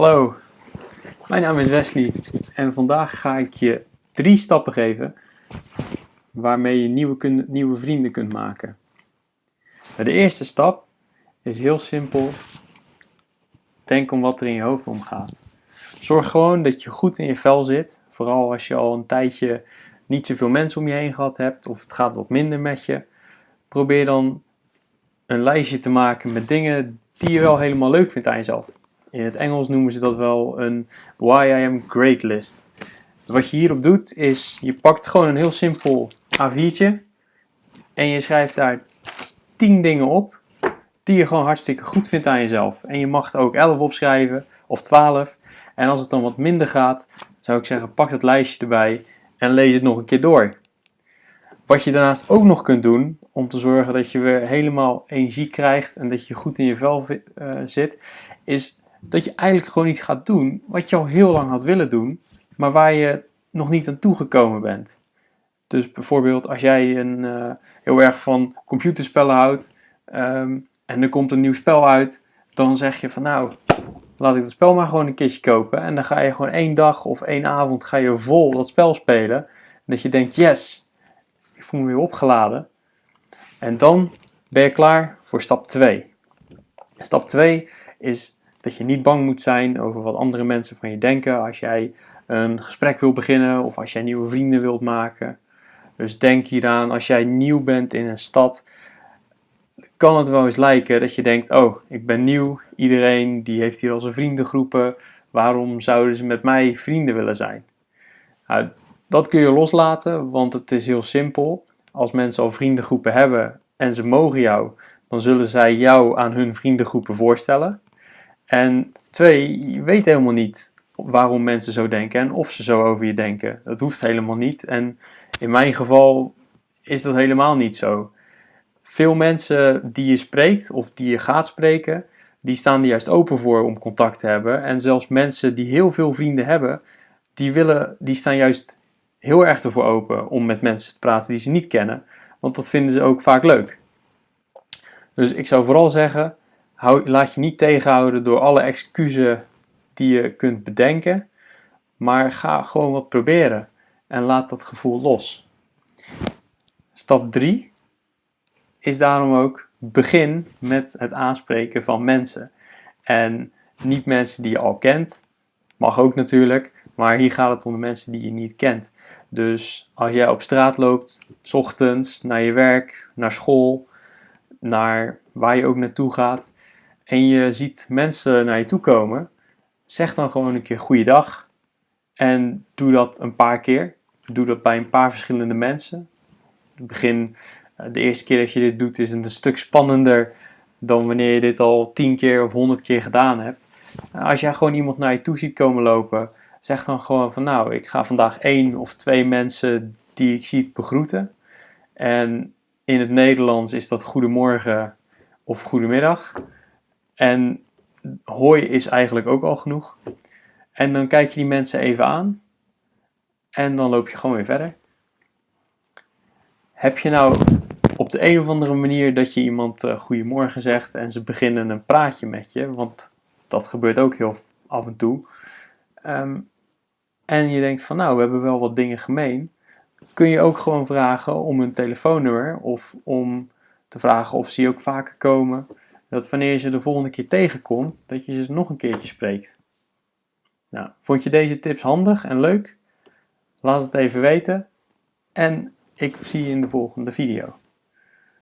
Hallo, mijn naam is Wesley en vandaag ga ik je drie stappen geven waarmee je nieuwe, nieuwe vrienden kunt maken. De eerste stap is heel simpel. Denk om wat er in je hoofd omgaat. Zorg gewoon dat je goed in je vel zit. Vooral als je al een tijdje niet zoveel mensen om je heen gehad hebt of het gaat wat minder met je. Probeer dan een lijstje te maken met dingen die je wel helemaal leuk vindt aan jezelf. In het Engels noemen ze dat wel een Why I Am Great list. Wat je hierop doet is, je pakt gewoon een heel simpel A4'tje en je schrijft daar 10 dingen op die je gewoon hartstikke goed vindt aan jezelf. En je mag er ook 11 opschrijven of 12. En als het dan wat minder gaat, zou ik zeggen pak dat lijstje erbij en lees het nog een keer door. Wat je daarnaast ook nog kunt doen om te zorgen dat je weer helemaal energie krijgt en dat je goed in je vel uh, zit, is dat je eigenlijk gewoon iets gaat doen wat je al heel lang had willen doen, maar waar je nog niet aan toegekomen bent. Dus bijvoorbeeld als jij een, uh, heel erg van computerspellen houdt um, en er komt een nieuw spel uit, dan zeg je van nou, laat ik dat spel maar gewoon een keertje kopen. En dan ga je gewoon één dag of één avond ga je vol dat spel spelen. En dat je denkt, yes, ik voel me weer opgeladen. En dan ben je klaar voor stap 2. Stap 2 is dat je niet bang moet zijn over wat andere mensen van je denken als jij een gesprek wil beginnen of als jij nieuwe vrienden wilt maken. Dus denk hieraan, als jij nieuw bent in een stad, kan het wel eens lijken dat je denkt, oh, ik ben nieuw, iedereen die heeft hier al zijn vriendengroepen, waarom zouden ze met mij vrienden willen zijn? Nou, dat kun je loslaten, want het is heel simpel. Als mensen al vriendengroepen hebben en ze mogen jou, dan zullen zij jou aan hun vriendengroepen voorstellen. En twee, je weet helemaal niet waarom mensen zo denken en of ze zo over je denken. Dat hoeft helemaal niet. En in mijn geval is dat helemaal niet zo. Veel mensen die je spreekt of die je gaat spreken, die staan er juist open voor om contact te hebben. En zelfs mensen die heel veel vrienden hebben, die, willen, die staan juist heel erg ervoor open om met mensen te praten die ze niet kennen. Want dat vinden ze ook vaak leuk. Dus ik zou vooral zeggen, hou, laat je niet tegenhouden door alle excuses die je kunt bedenken. Maar ga gewoon wat proberen en laat dat gevoel los. Stap 3 is daarom ook begin met het aanspreken van mensen. En niet mensen die je al kent, mag ook natuurlijk, maar hier gaat het om de mensen die je niet kent. Dus als jij op straat loopt, s ochtends naar je werk, naar school, naar waar je ook naartoe gaat, en je ziet mensen naar je toe komen, zeg dan gewoon een keer goeiedag. En doe dat een paar keer. Doe dat bij een paar verschillende mensen. Begin, eh, de eerste keer dat je dit doet is het een stuk spannender dan wanneer je dit al tien keer of honderd keer gedaan hebt. Eh, als jij gewoon iemand naar je toe ziet komen lopen, zeg dan gewoon van nou, ik ga vandaag één of twee mensen die ik zie begroeten. En in het Nederlands is dat goedemorgen of goedemiddag. En hoi is eigenlijk ook al genoeg. En dan kijk je die mensen even aan. En dan loop je gewoon weer verder. Heb je nou op de een of andere manier dat je iemand uh, goedemorgen zegt en ze beginnen een praatje met je, want dat gebeurt ook heel af en toe. Ehm, en je denkt van nou, we hebben wel wat dingen gemeen. Kun je ook gewoon vragen om een telefoonnummer of om te vragen of ze ook vaker komen dat wanneer je ze de volgende keer tegenkomt, dat je ze nog een keertje spreekt. Nou, vond je deze tips handig en leuk? Laat het even weten en ik zie je in de volgende video.